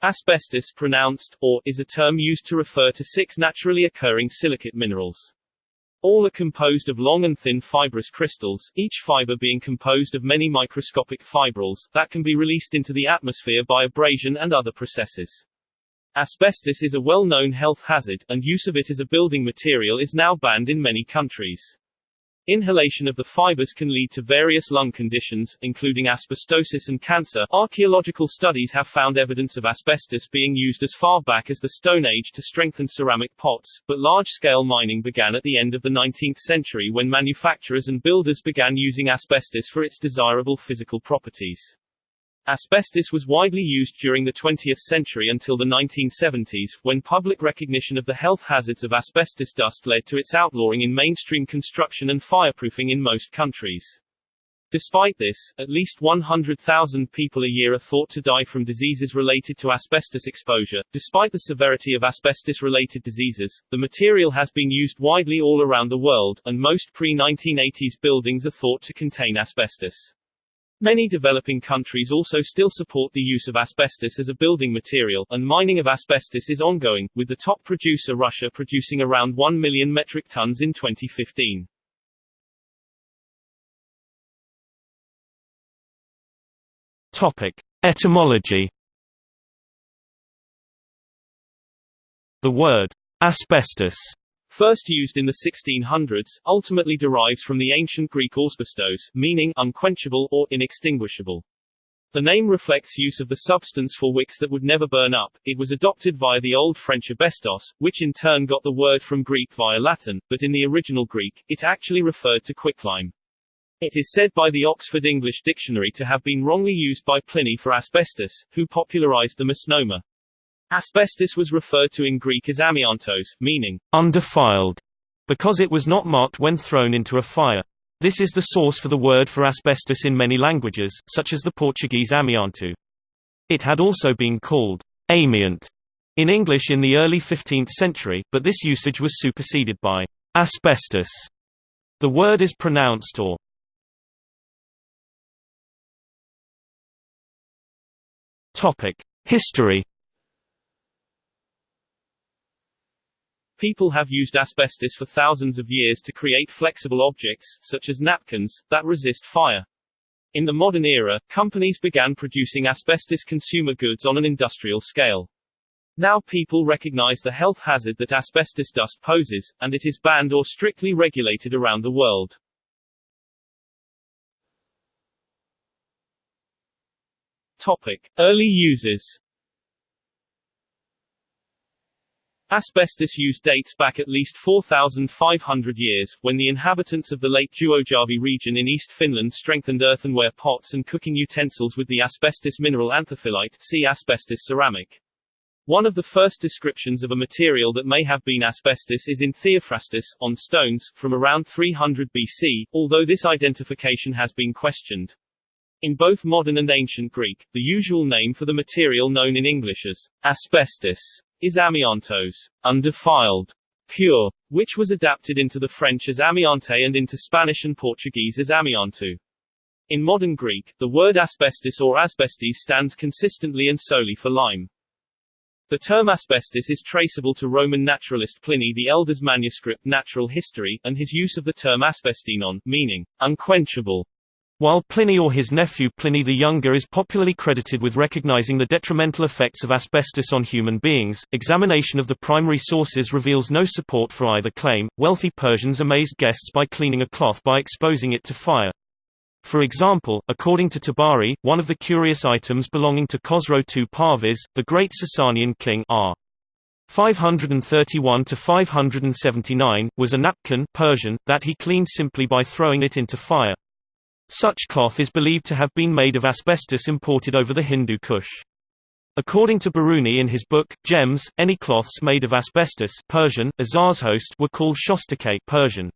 Asbestos pronounced, or, is a term used to refer to six naturally occurring silicate minerals. All are composed of long and thin fibrous crystals, each fiber being composed of many microscopic fibrils, that can be released into the atmosphere by abrasion and other processes. Asbestos is a well-known health hazard, and use of it as a building material is now banned in many countries. Inhalation of the fibers can lead to various lung conditions, including asbestosis and cancer. Archaeological studies have found evidence of asbestos being used as far back as the Stone Age to strengthen ceramic pots, but large-scale mining began at the end of the 19th century when manufacturers and builders began using asbestos for its desirable physical properties. Asbestos was widely used during the 20th century until the 1970s, when public recognition of the health hazards of asbestos dust led to its outlawing in mainstream construction and fireproofing in most countries. Despite this, at least 100,000 people a year are thought to die from diseases related to asbestos exposure. Despite the severity of asbestos related diseases, the material has been used widely all around the world, and most pre 1980s buildings are thought to contain asbestos. Many developing countries also still support the use of asbestos as a building material, and mining of asbestos is ongoing, with the top producer Russia producing around 1 million metric tons in 2015. Topic. Etymology The word asbestos first used in the 1600s, ultimately derives from the ancient Greek asbestos, meaning unquenchable or inextinguishable. The name reflects use of the substance for wicks that would never burn up. It was adopted via the Old French asbestos, which in turn got the word from Greek via Latin, but in the original Greek, it actually referred to quicklime. It is said by the Oxford English Dictionary to have been wrongly used by Pliny for asbestos, who popularized the misnomer. Asbestos was referred to in Greek as amiantos, meaning undefiled, because it was not marked when thrown into a fire. This is the source for the word for asbestos in many languages, such as the Portuguese amianto. It had also been called amiant in English in the early 15th century, but this usage was superseded by asbestos. The word is pronounced or History People have used asbestos for thousands of years to create flexible objects, such as napkins, that resist fire. In the modern era, companies began producing asbestos consumer goods on an industrial scale. Now people recognize the health hazard that asbestos dust poses, and it is banned or strictly regulated around the world. Topic. Early uses Asbestos use dates back at least 4,500 years, when the inhabitants of the Lake Juojärvi region in East Finland strengthened earthenware pots and cooking utensils with the asbestos mineral anthophyllite see asbestos ceramic. One of the first descriptions of a material that may have been asbestos is in Theophrastus, on stones, from around 300 BC, although this identification has been questioned. In both modern and ancient Greek, the usual name for the material known in English as asbestos is amiantos, undefiled, pure, which was adapted into the French as amiante and into Spanish and Portuguese as amianto. In modern Greek, the word asbestos or asbestes stands consistently and solely for lime. The term asbestos is traceable to Roman naturalist Pliny the Elder's manuscript Natural History, and his use of the term asbestinon, meaning unquenchable, while Pliny or his nephew Pliny the Younger is popularly credited with recognizing the detrimental effects of asbestos on human beings, examination of the primary sources reveals no support for either claim. Wealthy Persians amazed guests by cleaning a cloth by exposing it to fire. For example, according to Tabari, one of the curious items belonging to Khosrow II Parviz, the great Sasanian king R. 531 to 579 was a napkin Persian that he cleaned simply by throwing it into fire. Such cloth is believed to have been made of asbestos imported over the Hindu Kush. According to Biruni in his book, Gems, any cloths made of asbestos Persian, were called shostakay Persian.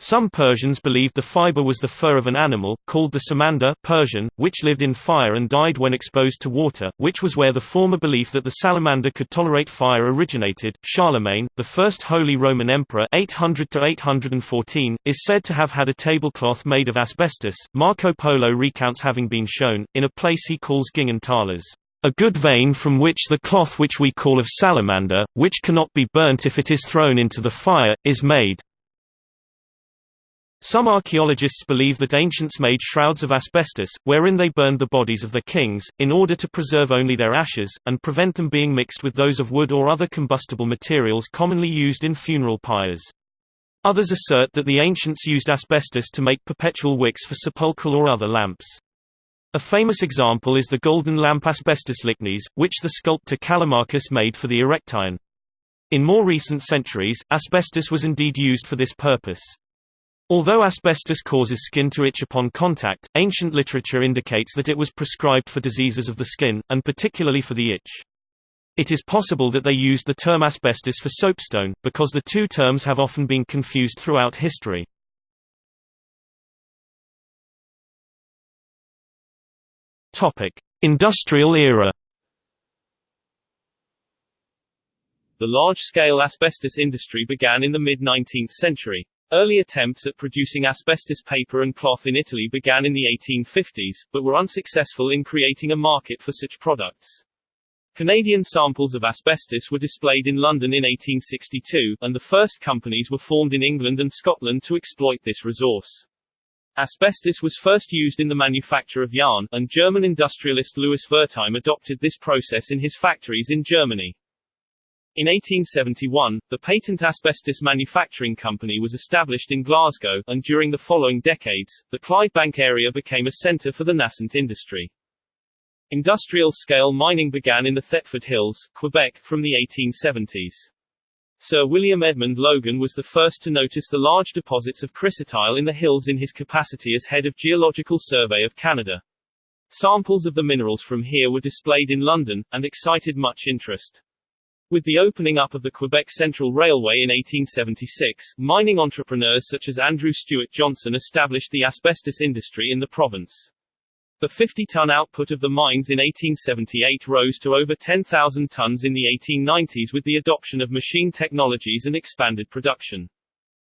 Some Persians believed the fiber was the fur of an animal, called the samandar Persian, which lived in fire and died when exposed to water, which was where the former belief that the salamander could tolerate fire originated. Charlemagne, the first Holy Roman Emperor 800 is said to have had a tablecloth made of asbestos. Marco Polo recounts having been shown, in a place he calls Gingan Talas, A good vein from which the cloth which we call of salamander, which cannot be burnt if it is thrown into the fire, is made. Some archaeologists believe that ancients made shrouds of asbestos, wherein they burned the bodies of their kings, in order to preserve only their ashes, and prevent them being mixed with those of wood or other combustible materials commonly used in funeral pyres. Others assert that the ancients used asbestos to make perpetual wicks for sepulchral or other lamps. A famous example is the golden lamp asbestos lychnis, which the sculptor Callimachus made for the Erechtheion. In more recent centuries, asbestos was indeed used for this purpose. Although asbestos causes skin to itch upon contact, ancient literature indicates that it was prescribed for diseases of the skin, and particularly for the itch. It is possible that they used the term asbestos for soapstone, because the two terms have often been confused throughout history. Industrial era The large-scale asbestos industry began in the mid-19th century. Early attempts at producing asbestos paper and cloth in Italy began in the 1850s, but were unsuccessful in creating a market for such products. Canadian samples of asbestos were displayed in London in 1862, and the first companies were formed in England and Scotland to exploit this resource. Asbestos was first used in the manufacture of yarn, and German industrialist Louis Wertheim adopted this process in his factories in Germany. In 1871, the Patent Asbestos Manufacturing Company was established in Glasgow, and during the following decades, the Clydebank area became a centre for the nascent industry. Industrial-scale mining began in the Thetford Hills, Quebec, from the 1870s. Sir William Edmund Logan was the first to notice the large deposits of chrysotile in the hills in his capacity as head of Geological Survey of Canada. Samples of the minerals from here were displayed in London, and excited much interest. With the opening up of the Quebec Central Railway in 1876, mining entrepreneurs such as Andrew Stewart Johnson established the asbestos industry in the province. The 50-ton output of the mines in 1878 rose to over 10,000 tons in the 1890s with the adoption of machine technologies and expanded production.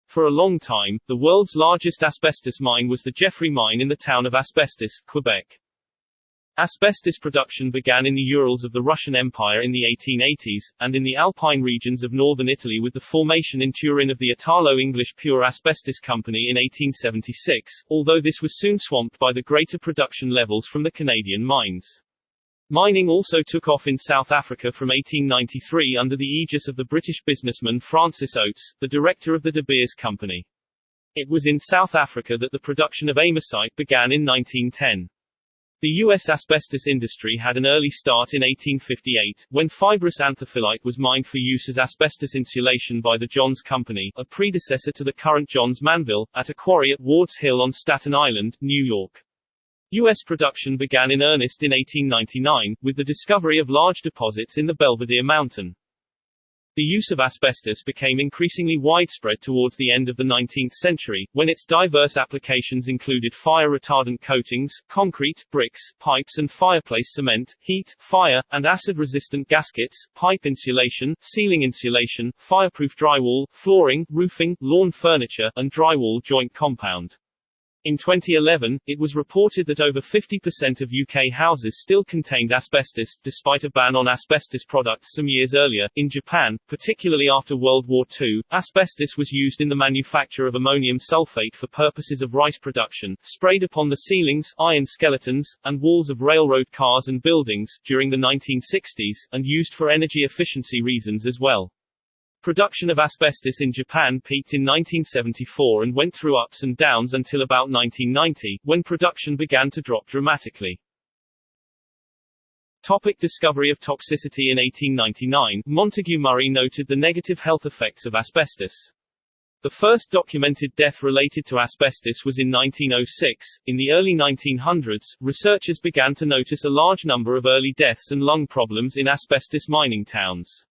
For a long time, the world's largest asbestos mine was the Jeffrey Mine in the town of Asbestos, Quebec. Asbestos production began in the Urals of the Russian Empire in the 1880s, and in the Alpine regions of northern Italy with the formation in Turin of the Italo-English Pure Asbestos Company in 1876, although this was soon swamped by the greater production levels from the Canadian mines. Mining also took off in South Africa from 1893 under the aegis of the British businessman Francis Oates, the director of the De Beers Company. It was in South Africa that the production of amosite began in 1910. The U.S. asbestos industry had an early start in 1858, when fibrous anthophyllite was mined for use as asbestos insulation by the Johns Company, a predecessor to the current Johns Manville, at a quarry at Ward's Hill on Staten Island, New York. U.S. production began in earnest in 1899, with the discovery of large deposits in the Belvidere Mountain. The use of asbestos became increasingly widespread towards the end of the 19th century, when its diverse applications included fire-retardant coatings, concrete, bricks, pipes and fireplace cement, heat, fire, and acid-resistant gaskets, pipe insulation, ceiling insulation, fireproof drywall, flooring, roofing, lawn furniture, and drywall joint compound. In 2011, it was reported that over 50% of UK houses still contained asbestos, despite a ban on asbestos products some years earlier. In Japan, particularly after World War II, asbestos was used in the manufacture of ammonium sulfate for purposes of rice production, sprayed upon the ceilings, iron skeletons, and walls of railroad cars and buildings, during the 1960s, and used for energy efficiency reasons as well. Production of asbestos in Japan peaked in 1974 and went through ups and downs until about 1990, when production began to drop dramatically. Topic discovery of toxicity In 1899, Montague Murray noted the negative health effects of asbestos. The first documented death related to asbestos was in 1906. In the early 1900s, researchers began to notice a large number of early deaths and lung problems in asbestos mining towns.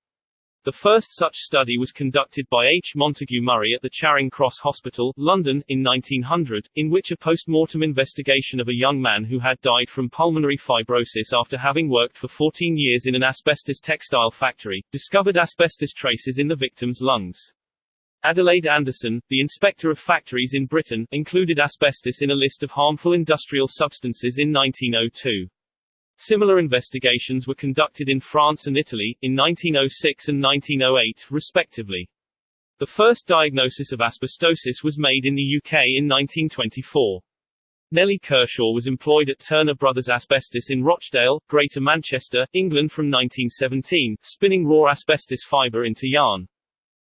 The first such study was conducted by H. Montague Murray at the Charing Cross Hospital, London, in 1900, in which a post-mortem investigation of a young man who had died from pulmonary fibrosis after having worked for 14 years in an asbestos textile factory, discovered asbestos traces in the victim's lungs. Adelaide Anderson, the inspector of factories in Britain, included asbestos in a list of harmful industrial substances in 1902. Similar investigations were conducted in France and Italy, in 1906 and 1908, respectively. The first diagnosis of asbestosis was made in the UK in 1924. Nellie Kershaw was employed at Turner Brothers Asbestos in Rochdale, Greater Manchester, England from 1917, spinning raw asbestos fibre into yarn.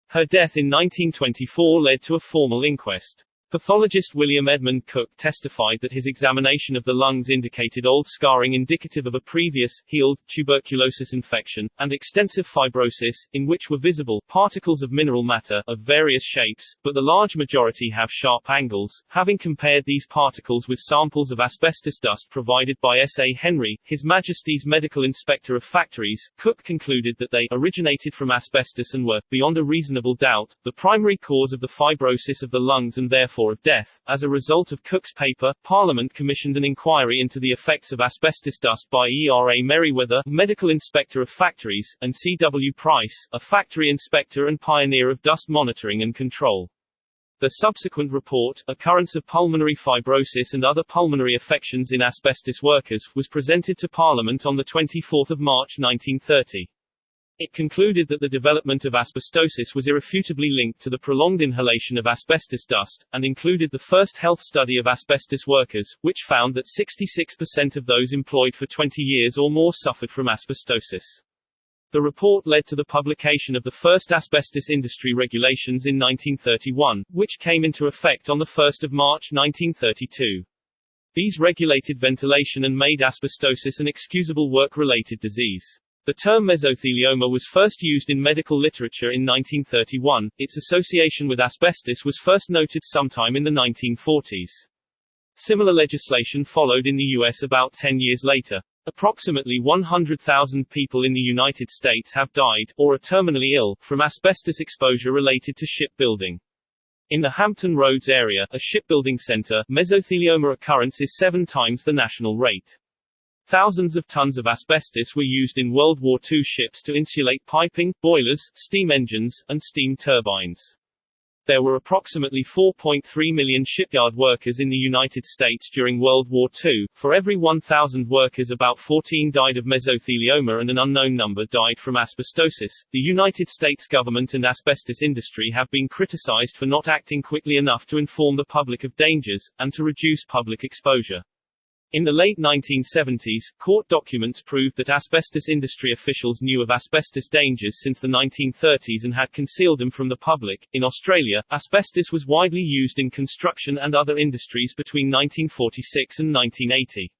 Her death in 1924 led to a formal inquest. Pathologist William Edmund Cooke testified that his examination of the lungs indicated old scarring indicative of a previous, healed, tuberculosis infection, and extensive fibrosis, in which were visible particles of mineral matter, of various shapes, but the large majority have sharp angles. Having compared these particles with samples of asbestos dust provided by S. A. Henry, His Majesty's Medical Inspector of Factories, Cooke concluded that they originated from asbestos and were, beyond a reasonable doubt, the primary cause of the fibrosis of the lungs and therefore of death. As a result of Cooke's paper, Parliament commissioned an inquiry into the effects of asbestos dust by E. R. A. Merewether, Medical Inspector of Factories, and C. W. Price, a factory inspector and pioneer of dust monitoring and control. The subsequent report, Occurrence of Pulmonary Fibrosis and Other Pulmonary Affections in Asbestos Workers, was presented to Parliament on 24 March 1930. It concluded that the development of asbestosis was irrefutably linked to the prolonged inhalation of asbestos dust, and included the first health study of asbestos workers, which found that 66% of those employed for 20 years or more suffered from asbestosis. The report led to the publication of the first asbestos industry regulations in 1931, which came into effect on 1 March 1932. These regulated ventilation and made asbestosis an excusable work-related disease. The term mesothelioma was first used in medical literature in 1931. Its association with asbestos was first noted sometime in the 1940s. Similar legislation followed in the U.S. about 10 years later. Approximately 100,000 people in the United States have died, or are terminally ill, from asbestos exposure related to shipbuilding. In the Hampton Roads area, a shipbuilding center, mesothelioma occurrence is seven times the national rate. Thousands of tons of asbestos were used in World War II ships to insulate piping, boilers, steam engines, and steam turbines. There were approximately 4.3 million shipyard workers in the United States during World War II. For every 1,000 workers, about 14 died of mesothelioma and an unknown number died from asbestosis. The United States government and asbestos industry have been criticized for not acting quickly enough to inform the public of dangers, and to reduce public exposure. In the late 1970s, court documents proved that asbestos industry officials knew of asbestos dangers since the 1930s and had concealed them from the public. In Australia, asbestos was widely used in construction and other industries between 1946 and 1980.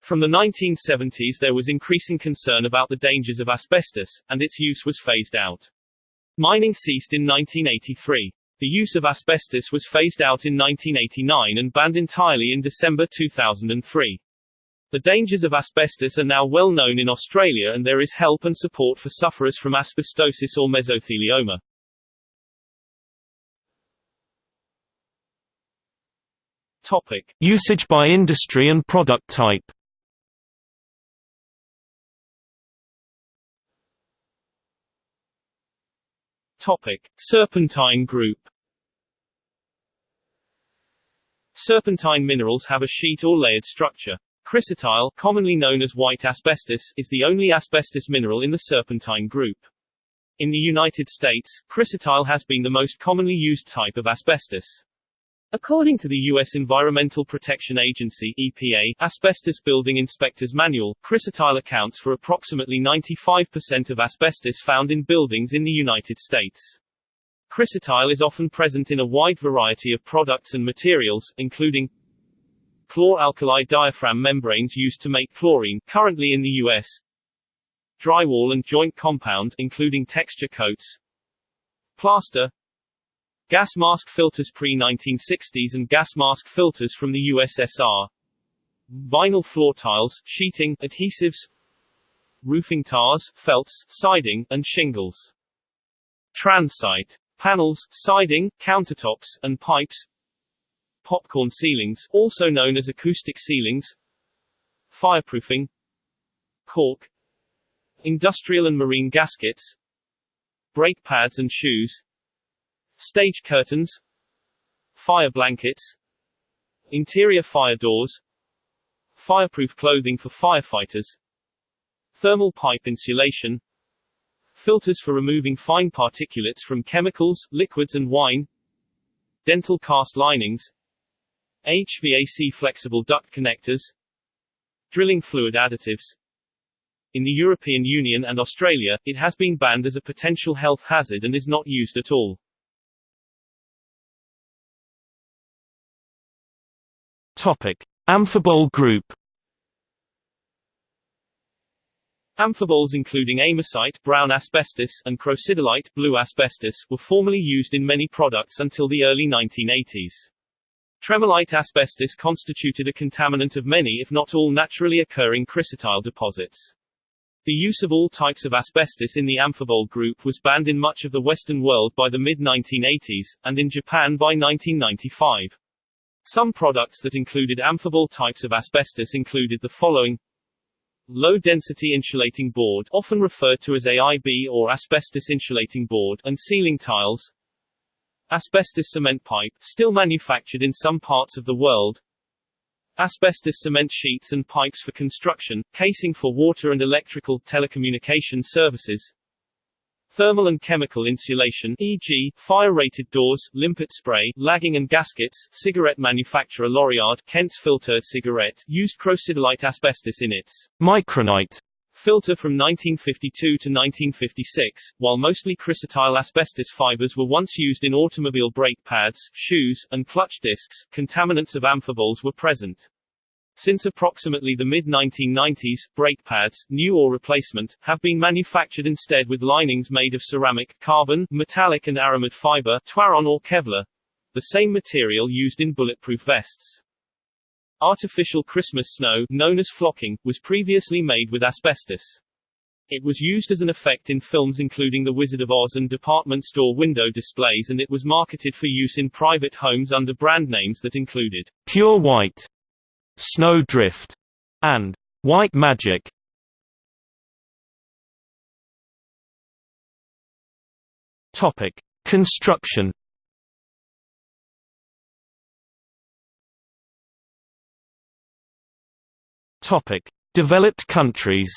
From the 1970s there was increasing concern about the dangers of asbestos, and its use was phased out. Mining ceased in 1983. The use of asbestos was phased out in 1989 and banned entirely in December 2003. The dangers of asbestos are now well known in Australia and there is help and support for sufferers from asbestosis or mesothelioma. Topic. Usage by industry and product type Topic: Serpentine group. Serpentine minerals have a sheet or layered structure. Chrysotile, commonly known as white asbestos, is the only asbestos mineral in the serpentine group. In the United States, chrysotile has been the most commonly used type of asbestos. According to the U.S. Environmental Protection Agency EPA, Asbestos Building Inspector's Manual, chrysotile accounts for approximately 95% of asbestos found in buildings in the United States. Chrysotile is often present in a wide variety of products and materials, including chlor-alkali diaphragm membranes used to make chlorine, currently in the U.S., drywall and joint compound, including texture coats, plaster, Gas mask filters pre-1960s and gas mask filters from the USSR. Vinyl floor tiles, sheeting, adhesives, roofing tars, felts, siding, and shingles. Transite. Panels, siding, countertops, and pipes. Popcorn ceilings, also known as acoustic ceilings. Fireproofing. Cork. Industrial and marine gaskets. Brake pads and shoes. Stage curtains Fire blankets Interior fire doors fireproof clothing for firefighters, thermal pipe insulation, filters for removing fine particulates from chemicals, liquids and wine, dental cast linings, HVAC flexible duct connectors, drilling fluid additives. In the European Union and Australia, it has been banned as a potential health hazard and is not used at all. Topic: Amphibole group. Amphiboles including amosite brown asbestos and crocidolite blue asbestos were formerly used in many products until the early 1980s. Tremolite asbestos constituted a contaminant of many if not all naturally occurring chrysotile deposits. The use of all types of asbestos in the amphibole group was banned in much of the Western world by the mid-1980s, and in Japan by 1995. Some products that included amphibole types of asbestos included the following Low-density insulating board often referred to as AIB or asbestos insulating board and ceiling tiles. Asbestos cement pipe still manufactured in some parts of the world. Asbestos cement sheets and pipes for construction, casing for water and electrical telecommunication services Thermal and chemical insulation e.g., fire-rated doors, limpet spray, lagging and gaskets, cigarette manufacturer Lorillard Kent's filtered cigarette used crocidolite asbestos in its Micronite filter from 1952 to 1956, while mostly chrysotile asbestos fibers were once used in automobile brake pads, shoes, and clutch discs, contaminants of amphiboles were present. Since approximately the mid-1990s, brake pads, new or replacement, have been manufactured instead with linings made of ceramic, carbon, metallic and aramid fiber, Twaron or Kevlar, the same material used in bulletproof vests. Artificial Christmas snow, known as flocking, was previously made with asbestos. It was used as an effect in films including The Wizard of Oz and department store window displays and it was marketed for use in private homes under brand names that included Pure White Snow Drift, and White Magic. Topic: Construction. Topic: Developed countries.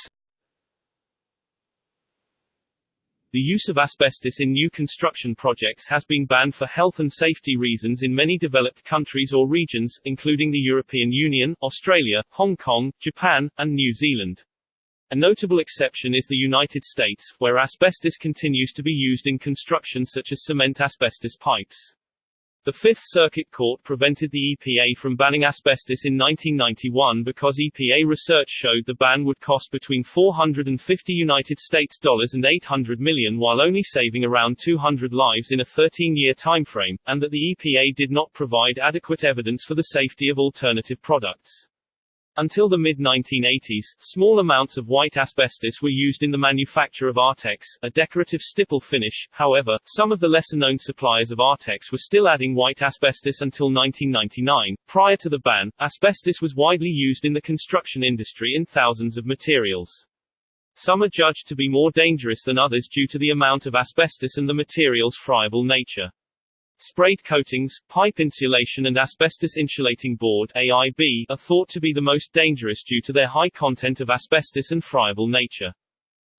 The use of asbestos in new construction projects has been banned for health and safety reasons in many developed countries or regions, including the European Union, Australia, Hong Kong, Japan, and New Zealand. A notable exception is the United States, where asbestos continues to be used in construction such as cement asbestos pipes. The Fifth Circuit Court prevented the EPA from banning asbestos in 1991 because EPA research showed the ban would cost between 450 United States dollars and 800 million while only saving around 200 lives in a 13-year timeframe, and that the EPA did not provide adequate evidence for the safety of alternative products. Until the mid-1980s, small amounts of white asbestos were used in the manufacture of Artex, a decorative stipple finish. However, some of the lesser-known suppliers of Artex were still adding white asbestos until 1999. Prior to the ban, asbestos was widely used in the construction industry in thousands of materials. Some are judged to be more dangerous than others due to the amount of asbestos and the material's friable nature. Sprayed coatings, pipe insulation and asbestos insulating board AIB are thought to be the most dangerous due to their high content of asbestos and friable nature.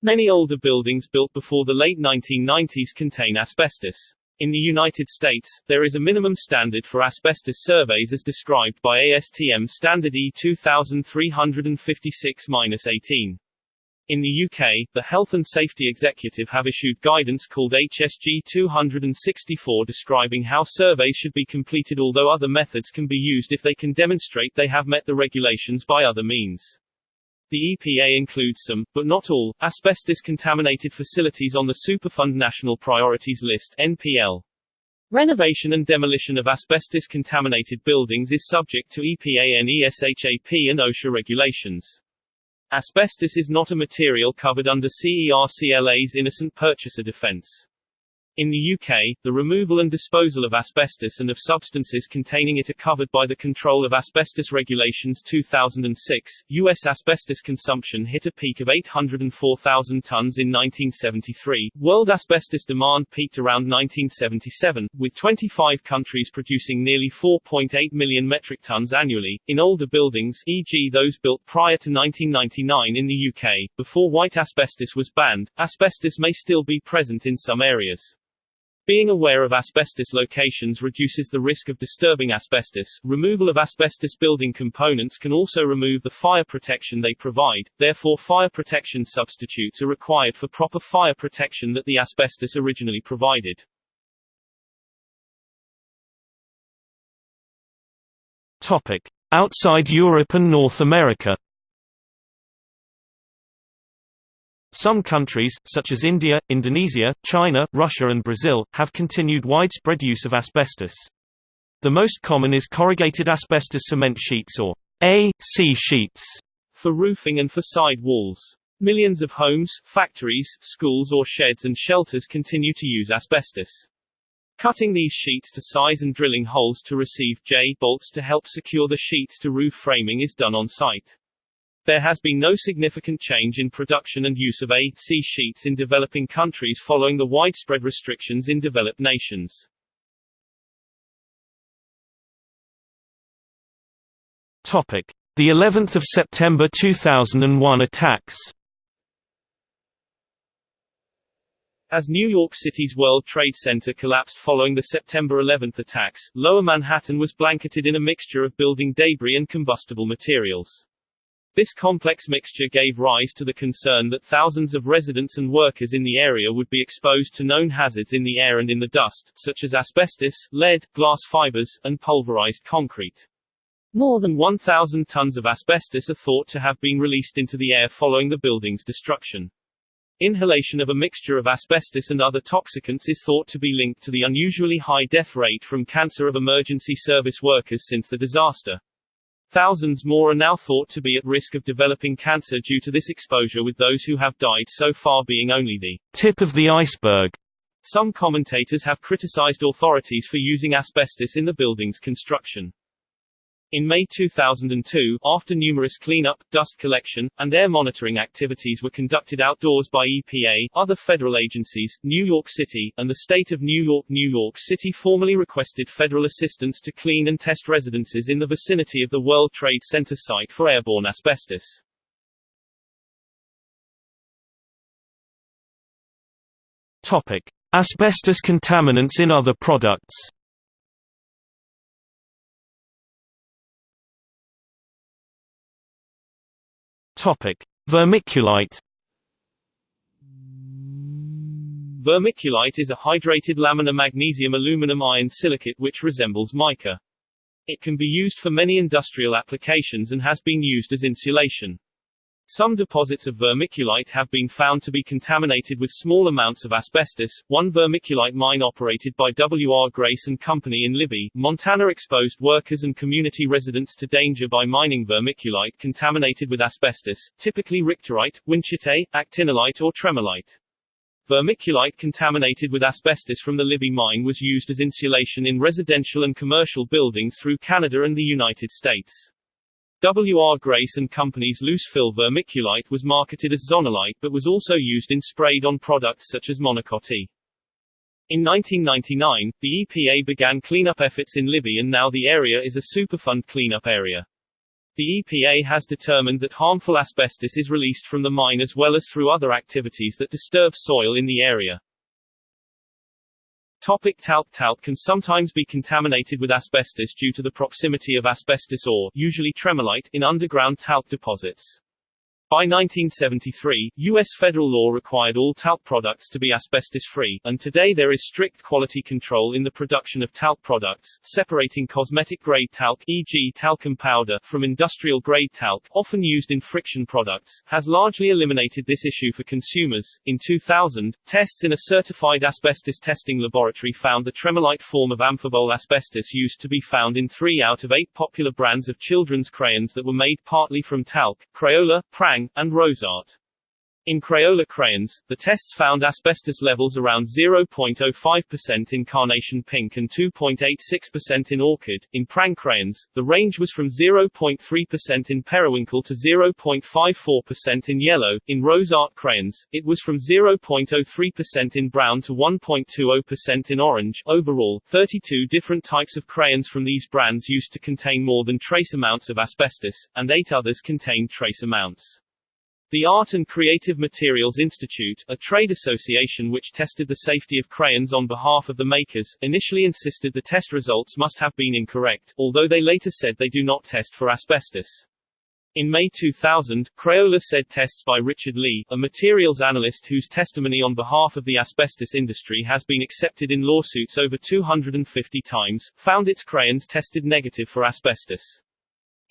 Many older buildings built before the late 1990s contain asbestos. In the United States, there is a minimum standard for asbestos surveys as described by ASTM Standard E 2356-18. In the UK, the Health and Safety Executive have issued guidance called HSG 264 describing how surveys should be completed although other methods can be used if they can demonstrate they have met the regulations by other means. The EPA includes some, but not all, asbestos-contaminated facilities on the Superfund National Priorities List NPL. Renovation and demolition of asbestos-contaminated buildings is subject to EPA NESHAP and OSHA regulations. Asbestos is not a material covered under CERCLA's innocent purchaser defense. In the UK, the removal and disposal of asbestos and of substances containing it are covered by the Control of Asbestos Regulations 2006. U.S. asbestos consumption hit a peak of 804,000 tons in 1973. World asbestos demand peaked around 1977, with 25 countries producing nearly 4.8 million metric tons annually. In older buildings, e.g., those built prior to 1999 in the UK, before white asbestos was banned, asbestos may still be present in some areas. Being aware of asbestos locations reduces the risk of disturbing asbestos. Removal of asbestos building components can also remove the fire protection they provide, therefore fire protection substitutes are required for proper fire protection that the asbestos originally provided. Topic: Outside Europe and North America. Some countries, such as India, Indonesia, China, Russia and Brazil, have continued widespread use of asbestos. The most common is corrugated asbestos cement sheets or AC sheets for roofing and for side walls. Millions of homes, factories, schools or sheds and shelters continue to use asbestos. Cutting these sheets to size and drilling holes to receive J-bolts to help secure the sheets to roof framing is done on site. There has been no significant change in production and use of AC sheets in developing countries following the widespread restrictions in developed nations. Topic: The 11th of September 2001 attacks. As New York City's World Trade Center collapsed following the September 11 attacks, Lower Manhattan was blanketed in a mixture of building debris and combustible materials. This complex mixture gave rise to the concern that thousands of residents and workers in the area would be exposed to known hazards in the air and in the dust, such as asbestos, lead, glass fibers, and pulverized concrete. More than 1,000 tons of asbestos are thought to have been released into the air following the building's destruction. Inhalation of a mixture of asbestos and other toxicants is thought to be linked to the unusually high death rate from cancer of emergency service workers since the disaster. Thousands more are now thought to be at risk of developing cancer due to this exposure with those who have died so far being only the tip of the iceberg. Some commentators have criticized authorities for using asbestos in the building's construction. In May 2002, after numerous cleanup, dust collection, and air monitoring activities were conducted outdoors by EPA, other federal agencies, New York City, and the state of New York New York City formally requested federal assistance to clean and test residences in the vicinity of the World Trade Center site for airborne asbestos. Topic. Asbestos contaminants in other products Topic: Vermiculite. Vermiculite is a hydrated laminar magnesium aluminum iron silicate which resembles mica. It can be used for many industrial applications and has been used as insulation. Some deposits of vermiculite have been found to be contaminated with small amounts of asbestos. One vermiculite mine operated by W. R. Grace and Company in Libby, Montana exposed workers and community residents to danger by mining vermiculite contaminated with asbestos, typically richterite, winchite, actinolite or tremolite. Vermiculite contaminated with asbestos from the Libby mine was used as insulation in residential and commercial buildings through Canada and the United States. W. R. Grace & Company's loose-fill vermiculite was marketed as zonolite but was also used in sprayed-on products such as Monokote. In 1999, the EPA began cleanup efforts in Libby and now the area is a Superfund cleanup area. The EPA has determined that harmful asbestos is released from the mine as well as through other activities that disturb soil in the area. Topic talc Talc can sometimes be contaminated with asbestos due to the proximity of asbestos ore usually tremolite in underground talc deposits. By 1973, U.S. federal law required all talc products to be asbestos-free, and today there is strict quality control in the production of talc products, separating cosmetic-grade talc e.g. talcum powder from industrial-grade talc, often used in friction products, has largely eliminated this issue for consumers. In 2000, tests in a certified asbestos testing laboratory found the tremolite form of amphibole asbestos used to be found in three out of eight popular brands of children's crayons that were made partly from talc, Crayola, Prang, and RoseArt. In Crayola crayons, the tests found asbestos levels around 0.05% in carnation pink and 2.86% in orchid. In Prang crayons, the range was from 0.3% in periwinkle to 0.54% in yellow. In RoseArt crayons, it was from 0.03% in brown to 1.20% in orange. Overall, 32 different types of crayons from these brands used to contain more than trace amounts of asbestos, and 8 others contained trace amounts. The Art and Creative Materials Institute, a trade association which tested the safety of crayons on behalf of the makers, initially insisted the test results must have been incorrect, although they later said they do not test for asbestos. In May 2000, Crayola said tests by Richard Lee, a materials analyst whose testimony on behalf of the asbestos industry has been accepted in lawsuits over 250 times, found its crayons tested negative for asbestos.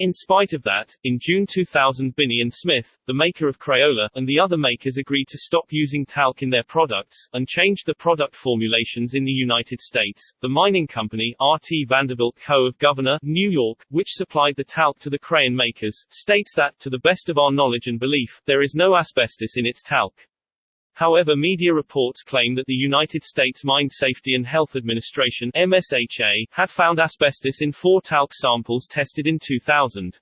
In spite of that, in June 2000 Binney and Smith, the maker of Crayola, and the other makers agreed to stop using talc in their products, and changed the product formulations in the United States. The mining company, R.T. Vanderbilt Co. of Gouverneur, New York, which supplied the talc to the crayon makers, states that, to the best of our knowledge and belief, there is no asbestos in its talc. However media reports claim that the United States Mine Safety and Health Administration MSHA, had found asbestos in four talc samples tested in 2000.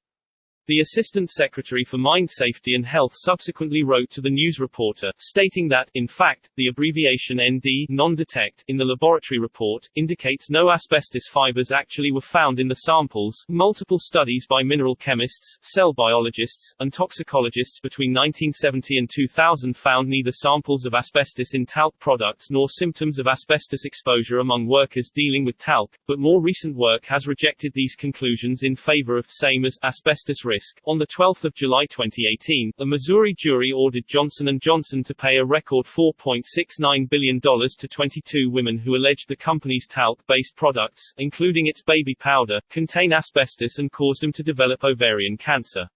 The Assistant Secretary for Mine Safety and Health subsequently wrote to the news reporter, stating that, in fact, the abbreviation ND non-detect in the laboratory report, indicates no asbestos fibers actually were found in the samples. Multiple studies by mineral chemists, cell biologists, and toxicologists between 1970 and 2000 found neither samples of asbestos in talc products nor symptoms of asbestos exposure among workers dealing with talc, but more recent work has rejected these conclusions in favor of same as asbestos risk. On 12 July 2018, a Missouri jury ordered Johnson & Johnson to pay a record $4.69 billion to 22 women who alleged the company's talc-based products, including its baby powder, contain asbestos and caused them to develop ovarian cancer.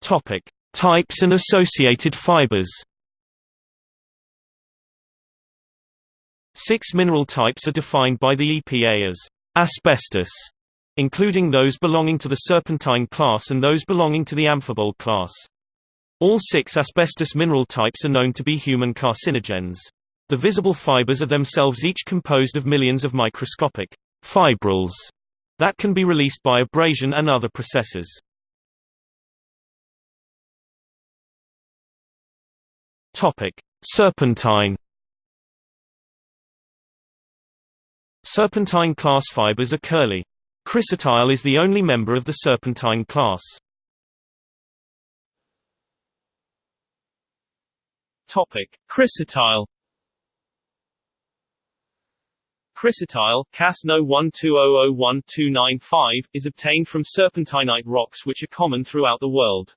Topic: Types and associated fibers. Six mineral types are defined by the EPA as asbestos, including those belonging to the serpentine class and those belonging to the amphibole class. All six asbestos mineral types are known to be human carcinogens. The visible fibers are themselves each composed of millions of microscopic fibrils that can be released by abrasion and other processes. Serpentine Serpentine class fibers are curly. Chrysotile is the only member of the serpentine class. Topic: Chrysotile. Chrysotile, Cas No 12001-295, is obtained from serpentinite rocks which are common throughout the world.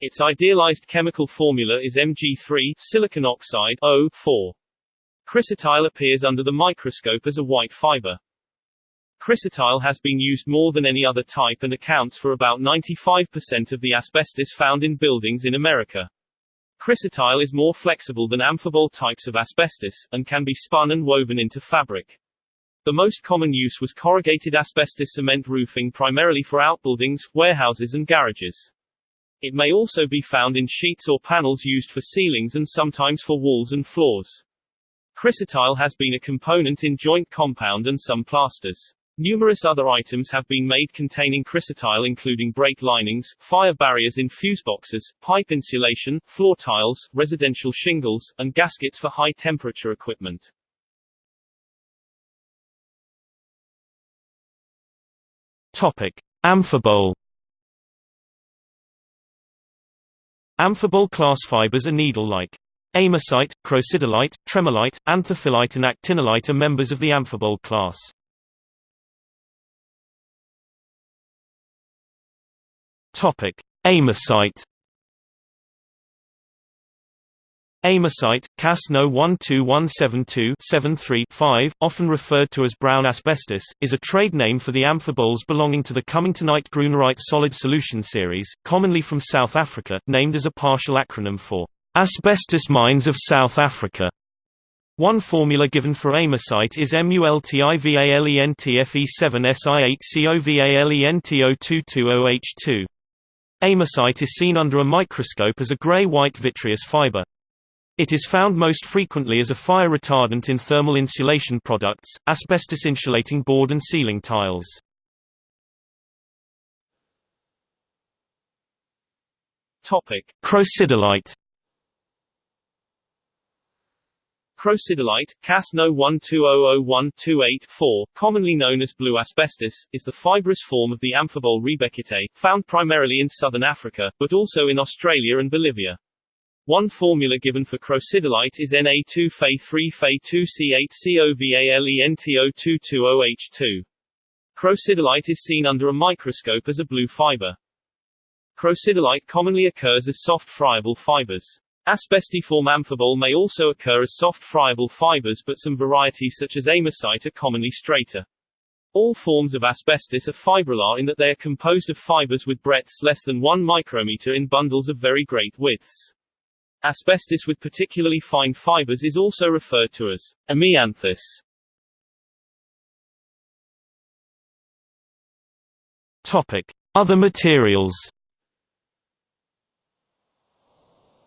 Its idealized chemical formula is Mg3 silicon oxide O4. Chrysotile appears under the microscope as a white fiber. Chrysotile has been used more than any other type and accounts for about 95% of the asbestos found in buildings in America. Chrysotile is more flexible than amphibole types of asbestos, and can be spun and woven into fabric. The most common use was corrugated asbestos cement roofing primarily for outbuildings, warehouses and garages. It may also be found in sheets or panels used for ceilings and sometimes for walls and floors. Chrysotile has been a component in joint compound and some plasters. Numerous other items have been made containing chrysotile including brake linings, fire barriers in fuse boxes, pipe insulation, floor tiles, residential shingles, and gaskets for high-temperature equipment. Topic: Amphibole Amphibole class fibers are needle-like. Amosite, crocidolite, tremolite, anthophyllite and actinolite are members of the amphibole class. Amosite. Amosite, Cas No 12172-73-5, often referred to as brown asbestos, is a trade name for the amphiboles belonging to the Cummingtonite Grunerite solid solution series, commonly from South Africa, named as a partial acronym for Asbestos Mines of South Africa. One formula given for amosite is MULTIVALENTFE7SI8COVALENTO220H2. Amosite is seen under a microscope as a gray-white vitreous fiber. It is found most frequently as a fire retardant in thermal insulation products, asbestos insulating board and ceiling tiles. Topic: Crocidolite Crocidolite, CAS No 12001284, commonly known as blue asbestos, is the fibrous form of the amphibole riebeckite, found primarily in southern Africa, but also in Australia and Bolivia. One formula given for crocidolite is Na2 Fe3 Fe2C8 COVALENTO220H2. Crocidolite is seen under a microscope as a blue fiber. Crocidolite commonly occurs as soft friable fibers. Asbestiform amphibole may also occur as soft friable fibers but some varieties such as amosite are commonly straighter. All forms of asbestos are fibrillar in that they are composed of fibers with breadths less than 1 micrometer in bundles of very great widths. Asbestos with particularly fine fibers is also referred to as amianthus. Topic: Other materials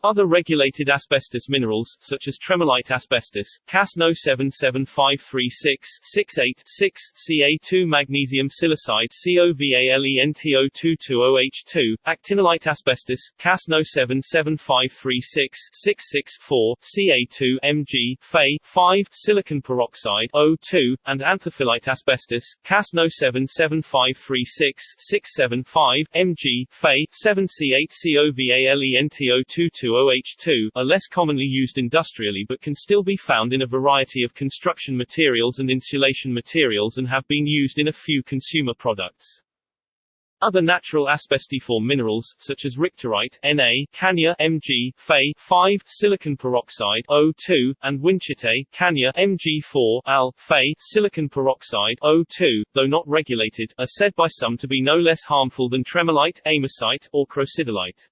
Other regulated asbestos minerals, such as tremolite asbestos, CAS No 77536 68 6, Ca2 magnesium silicide COVALENTO220H2, actinolite asbestos, CAS No 77536 66 4, Ca2 Mg, Fe 5, silicon peroxide O2, and anthophyllite asbestos, CAS No 77536 675, Mg, Fe 7 C8 COVALENTO220 2 are less commonly used industrially but can still be found in a variety of construction materials and insulation materials and have been used in a few consumer products. Other natural asbestiform minerals, such as richterite Na, Cania Mg, Fe 5, silicon peroxide O2, and winchite Cania Mg4, Al, Fe, silicon peroxide O2, though not regulated, are said by some to be no less harmful than tremolite, amosite, or crocidolite.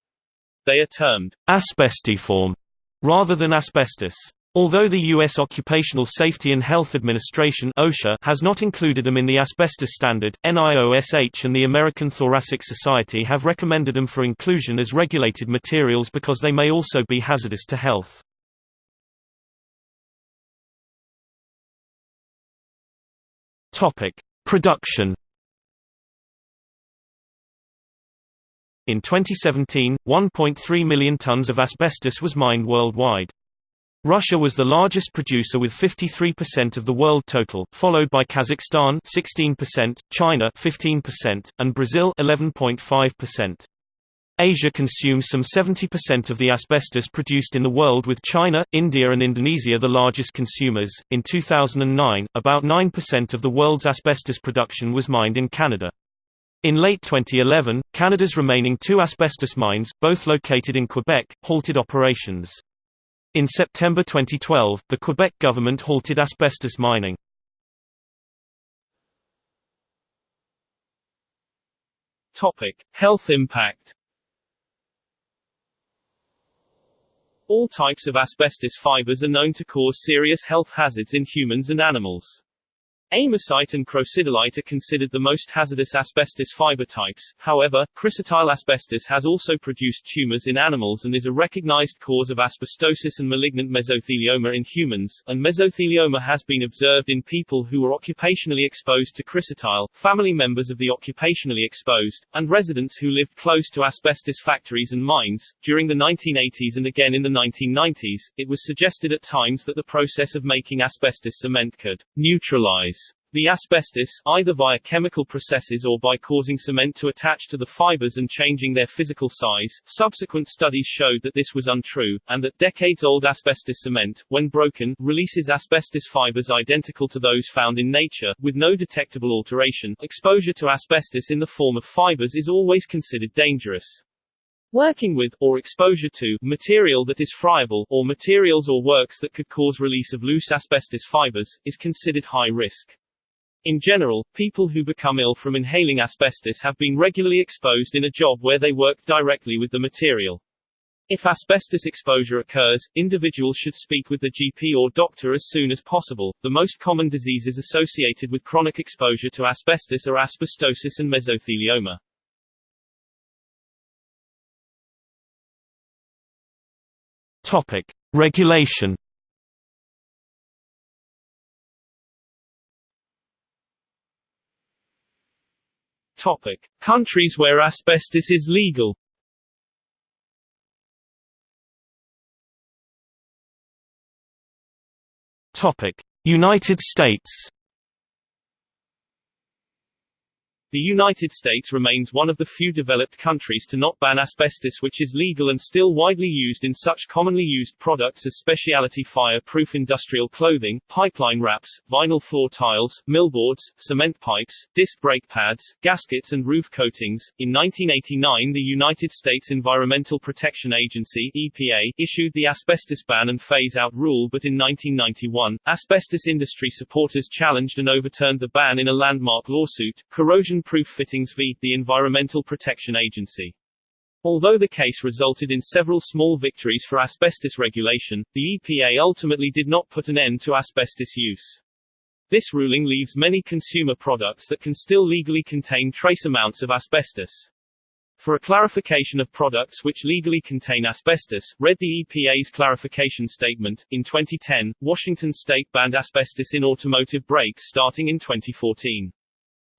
They are termed asbestiform rather than asbestos. Although the U.S. Occupational Safety and Health Administration OSHA has not included them in the asbestos standard, NIOSH and the American Thoracic Society have recommended them for inclusion as regulated materials because they may also be hazardous to health. Production In 2017, 1.3 million tons of asbestos was mined worldwide. Russia was the largest producer with 53% of the world total, followed by Kazakhstan 16%, China 15%, and Brazil 11.5%. Asia consumes some 70% of the asbestos produced in the world with China, India and Indonesia the largest consumers. In 2009, about 9% of the world's asbestos production was mined in Canada. In late 2011, Canada's remaining two asbestos mines, both located in Quebec, halted operations. In September 2012, the Quebec government halted asbestos mining. Topic: Health impact. All types of asbestos fibers are known to cause serious health hazards in humans and animals. Amosite and crocidolite are considered the most hazardous asbestos fiber types, however, chrysotile asbestos has also produced tumors in animals and is a recognized cause of asbestosis and malignant mesothelioma in humans, and mesothelioma has been observed in people who were occupationally exposed to chrysotile, family members of the occupationally exposed, and residents who lived close to asbestos factories and mines. During the 1980s and again in the 1990s, it was suggested at times that the process of making asbestos cement could neutralize the asbestos, either via chemical processes or by causing cement to attach to the fibers and changing their physical size, subsequent studies showed that this was untrue, and that decades-old asbestos cement, when broken, releases asbestos fibers identical to those found in nature, with no detectable alteration. Exposure to asbestos in the form of fibers is always considered dangerous. Working with, or exposure to, material that is friable, or materials or works that could cause release of loose asbestos fibers, is considered high risk. In general, people who become ill from inhaling asbestos have been regularly exposed in a job where they worked directly with the material. If asbestos exposure occurs, individuals should speak with the GP or doctor as soon as possible. The most common diseases associated with chronic exposure to asbestos are asbestosis and mesothelioma. Topic: Regulation. Topic: Countries where asbestos is legal. Topic: United States. The United States remains one of the few developed countries to not ban asbestos which is legal and still widely used in such commonly used products as specialty fire-proof industrial clothing, pipeline wraps, vinyl floor tiles, millboards, cement pipes, disc brake pads, gaskets and roof coatings. In 1989 the United States Environmental Protection Agency EPA, issued the asbestos ban and phase-out rule but in 1991, asbestos industry supporters challenged and overturned the ban in a landmark lawsuit, corrosion proof fittings v. the Environmental Protection Agency. Although the case resulted in several small victories for asbestos regulation, the EPA ultimately did not put an end to asbestos use. This ruling leaves many consumer products that can still legally contain trace amounts of asbestos. For a clarification of products which legally contain asbestos, read the EPA's clarification statement. In 2010, Washington state banned asbestos in automotive brakes starting in 2014.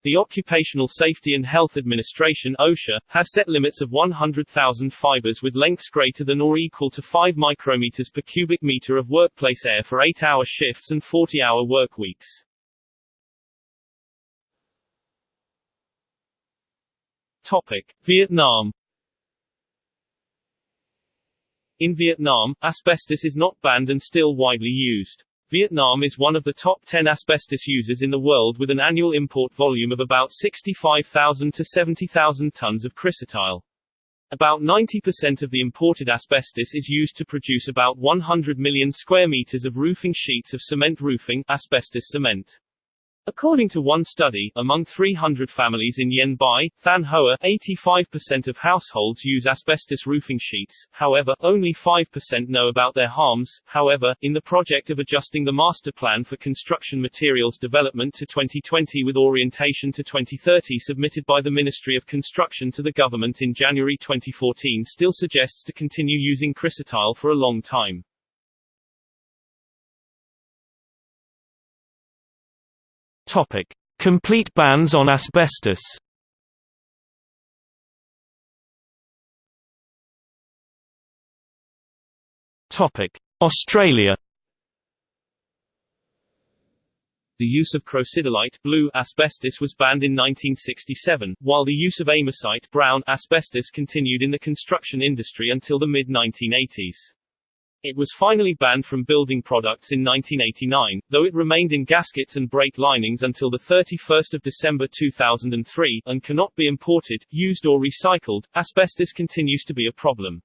The Occupational Safety and Health Administration OSHA, has set limits of 100,000 fibers with lengths greater than or equal to 5 micrometers per cubic meter of workplace air for 8-hour shifts and 40-hour work weeks. Topic. Vietnam In Vietnam, asbestos is not banned and still widely used. Vietnam is one of the top 10 asbestos users in the world with an annual import volume of about 65,000 to 70,000 tons of chrysotile. About 90% of the imported asbestos is used to produce about 100 million square meters of roofing sheets of cement roofing asbestos cement. According to one study, among 300 families in Yen Bai, Thanh Hoa, 85% of households use asbestos roofing sheets, however, only 5% know about their harms. However, in the project of adjusting the Master Plan for Construction Materials Development to 2020 with orientation to 2030 submitted by the Ministry of Construction to the government in January 2014 still suggests to continue using chrysotile for a long time. Topic: Complete bans on asbestos. Topic: Australia. The use of crocidolite blue asbestos was banned in 1967, while the use of amosite brown asbestos continued in the construction industry until the mid-1980s. It was finally banned from building products in 1989, though it remained in gaskets and brake linings until 31 December 2003, and cannot be imported, used or recycled. Asbestos continues to be a problem.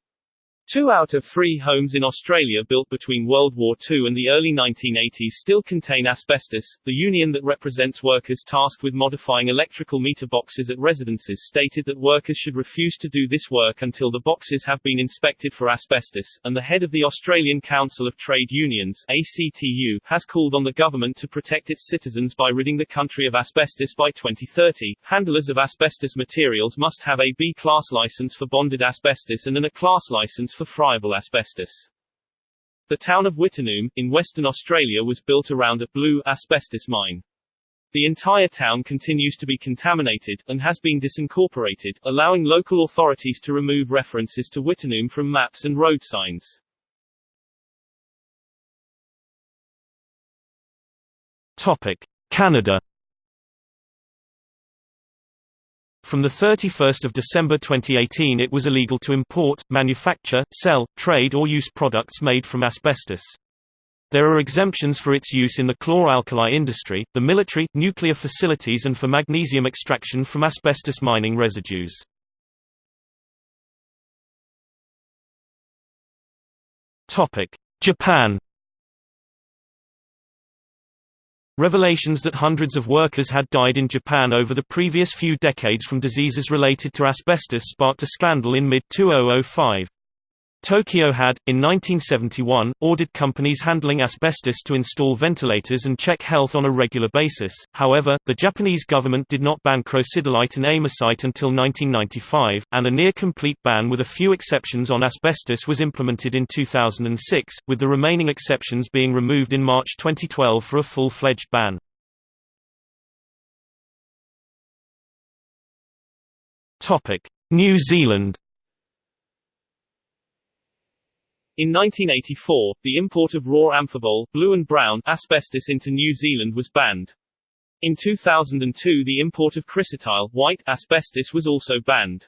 Two out of three homes in Australia built between World War II and the early 1980s still contain asbestos. The union that represents workers tasked with modifying electrical meter boxes at residences stated that workers should refuse to do this work until the boxes have been inspected for asbestos, and the head of the Australian Council of Trade Unions ACTU has called on the government to protect its citizens by ridding the country of asbestos by 2030. Handlers of asbestos materials must have a B-class license for bonded asbestos and an A-class license for friable asbestos. The town of Wittenoom, in Western Australia was built around a blue asbestos mine. The entire town continues to be contaminated, and has been disincorporated, allowing local authorities to remove references to Wittenoom from maps and road signs. Topic: Canada From 31 December 2018 it was illegal to import, manufacture, sell, trade or use products made from asbestos. There are exemptions for its use in the chlor-alkali industry, the military, nuclear facilities and for magnesium extraction from asbestos mining residues. Japan Revelations that hundreds of workers had died in Japan over the previous few decades from diseases related to asbestos sparked a scandal in mid-2005. Tokyo had, in 1971, ordered companies handling asbestos to install ventilators and check health on a regular basis, however, the Japanese government did not ban crocidolite and amosite until 1995, and a near-complete ban with a few exceptions on asbestos was implemented in 2006, with the remaining exceptions being removed in March 2012 for a full-fledged ban. New Zealand In 1984, the import of raw amphibole blue and brown asbestos into New Zealand was banned. In 2002 the import of chrysotile white asbestos was also banned.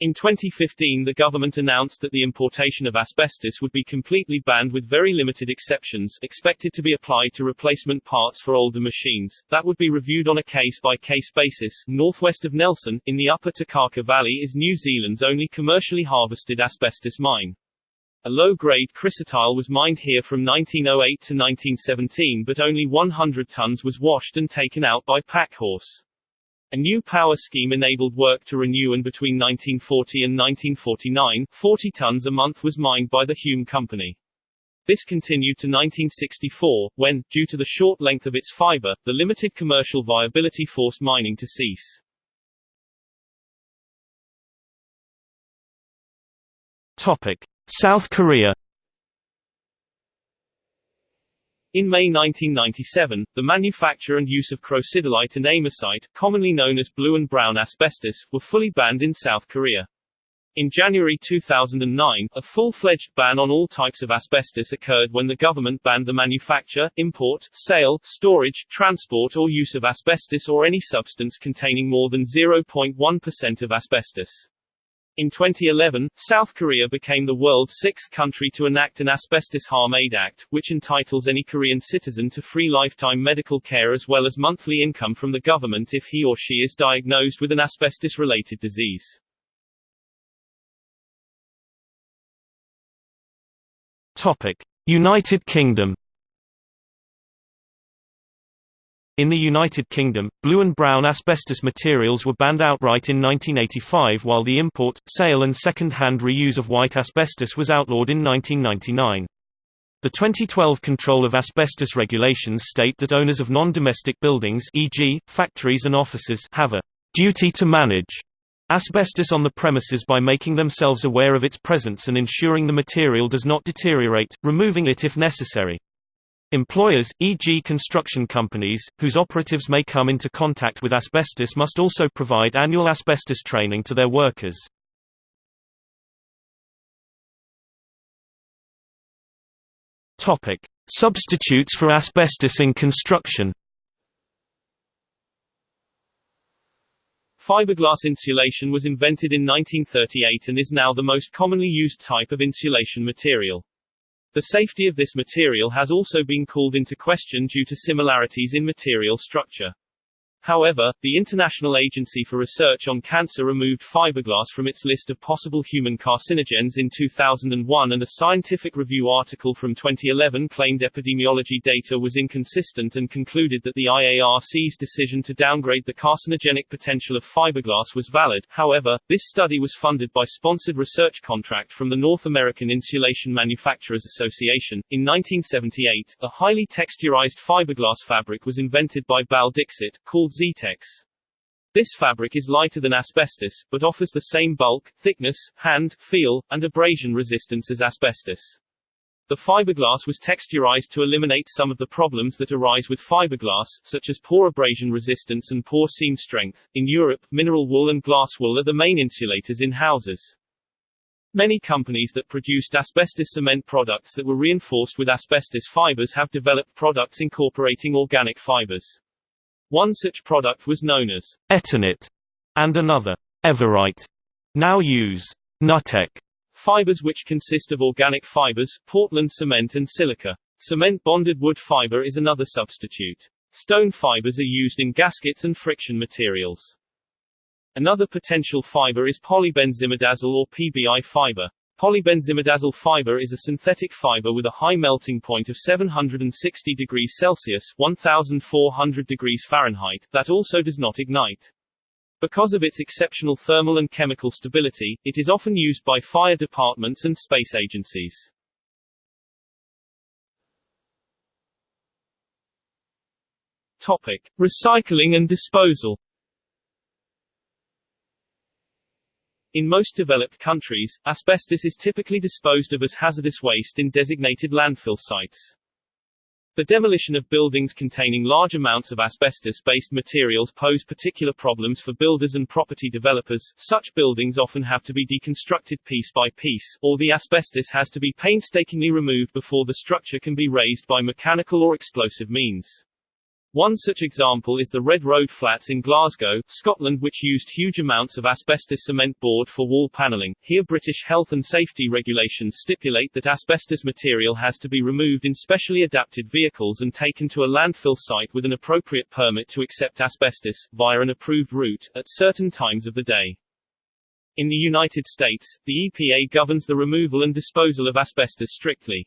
In 2015 the government announced that the importation of asbestos would be completely banned with very limited exceptions expected to be applied to replacement parts for older machines, that would be reviewed on a case-by-case -case basis. Northwest of Nelson, in the upper Takaka Valley is New Zealand's only commercially harvested asbestos mine. A low-grade chrysotile was mined here from 1908 to 1917 but only 100 tons was washed and taken out by Packhorse. A new power scheme enabled work to renew and between 1940 and 1949, 40 tons a month was mined by the Hume Company. This continued to 1964, when, due to the short length of its fiber, the limited commercial viability forced mining to cease. Topic. South Korea In May 1997, the manufacture and use of crocidolite and amosite, commonly known as blue and brown asbestos, were fully banned in South Korea. In January 2009, a full-fledged ban on all types of asbestos occurred when the government banned the manufacture, import, sale, storage, transport or use of asbestos or any substance containing more than 0.1% of asbestos. In 2011, South Korea became the world's sixth country to enact an Asbestos Harm Aid Act, which entitles any Korean citizen to free lifetime medical care as well as monthly income from the government if he or she is diagnosed with an asbestos-related disease. Topic: United Kingdom In the United Kingdom, blue and brown asbestos materials were banned outright in 1985 while the import, sale and second-hand reuse of white asbestos was outlawed in 1999. The 2012 Control of Asbestos regulations state that owners of non-domestic buildings e.g., factories and offices have a «duty to manage» asbestos on the premises by making themselves aware of its presence and ensuring the material does not deteriorate, removing it if necessary. Employers, e.g. construction companies, whose operatives may come into contact with asbestos must also provide annual asbestos training to their workers. Substitutes for asbestos in construction Fiberglass insulation was invented in 1938 and is now the most commonly used type of insulation material. The safety of this material has also been called into question due to similarities in material structure. However, the International Agency for Research on Cancer removed fiberglass from its list of possible human carcinogens in 2001 and a scientific review article from 2011 claimed epidemiology data was inconsistent and concluded that the IARC's decision to downgrade the carcinogenic potential of fiberglass was valid. However, this study was funded by sponsored research contract from the North American Insulation Manufacturers Association. In 1978, a highly texturized fiberglass fabric was invented by Bal Dixit, called Zetex. This fabric is lighter than asbestos, but offers the same bulk, thickness, hand, feel, and abrasion resistance as asbestos. The fiberglass was texturized to eliminate some of the problems that arise with fiberglass, such as poor abrasion resistance and poor seam strength. In Europe, mineral wool and glass wool are the main insulators in houses. Many companies that produced asbestos cement products that were reinforced with asbestos fibers have developed products incorporating organic fibers. One such product was known as Eternit, and another, Everite, now use Nutec fibers which consist of organic fibers, Portland cement and silica. Cement bonded wood fiber is another substitute. Stone fibers are used in gaskets and friction materials. Another potential fiber is polybenzimidazole or PBI fiber. Polybenzimidazole fiber is a synthetic fiber with a high melting point of 760 degrees Celsius 1400 degrees Fahrenheit that also does not ignite. Because of its exceptional thermal and chemical stability, it is often used by fire departments and space agencies. Topic: Recycling and disposal. In most developed countries, asbestos is typically disposed of as hazardous waste in designated landfill sites. The demolition of buildings containing large amounts of asbestos-based materials pose particular problems for builders and property developers. Such buildings often have to be deconstructed piece by piece, or the asbestos has to be painstakingly removed before the structure can be razed by mechanical or explosive means. One such example is the Red Road Flats in Glasgow, Scotland which used huge amounts of asbestos cement board for wall panelling. Here British health and safety regulations stipulate that asbestos material has to be removed in specially adapted vehicles and taken to a landfill site with an appropriate permit to accept asbestos, via an approved route, at certain times of the day. In the United States, the EPA governs the removal and disposal of asbestos strictly.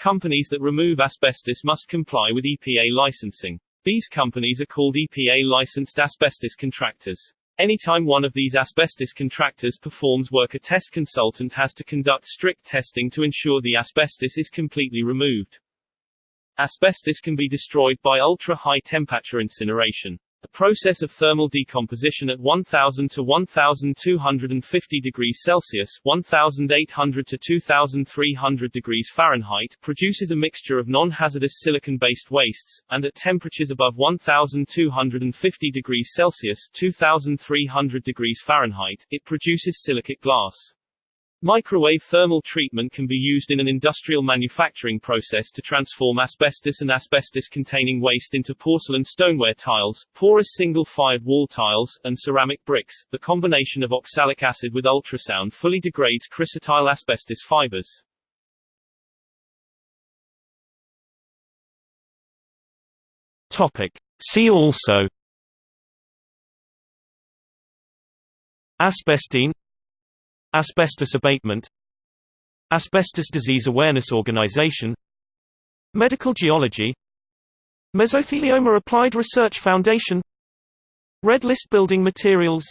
Companies that remove asbestos must comply with EPA licensing. These companies are called EPA-licensed asbestos contractors. Anytime one of these asbestos contractors performs work a test consultant has to conduct strict testing to ensure the asbestos is completely removed. Asbestos can be destroyed by ultra-high temperature incineration. A process of thermal decomposition at 1000 to 1250 degrees Celsius 1800 to 2300 degrees Fahrenheit produces a mixture of non-hazardous silicon-based wastes, and at temperatures above 1250 degrees Celsius 2300 degrees Fahrenheit, it produces silicate glass. Microwave thermal treatment can be used in an industrial manufacturing process to transform asbestos and asbestos-containing waste into porcelain stoneware tiles, porous single-fired wall tiles, and ceramic bricks. The combination of oxalic acid with ultrasound fully degrades chrysotile asbestos fibers. Topic. See also Asbestine Asbestos abatement Asbestos Disease Awareness Organization Medical Geology Mesothelioma Applied Research Foundation Red List Building Materials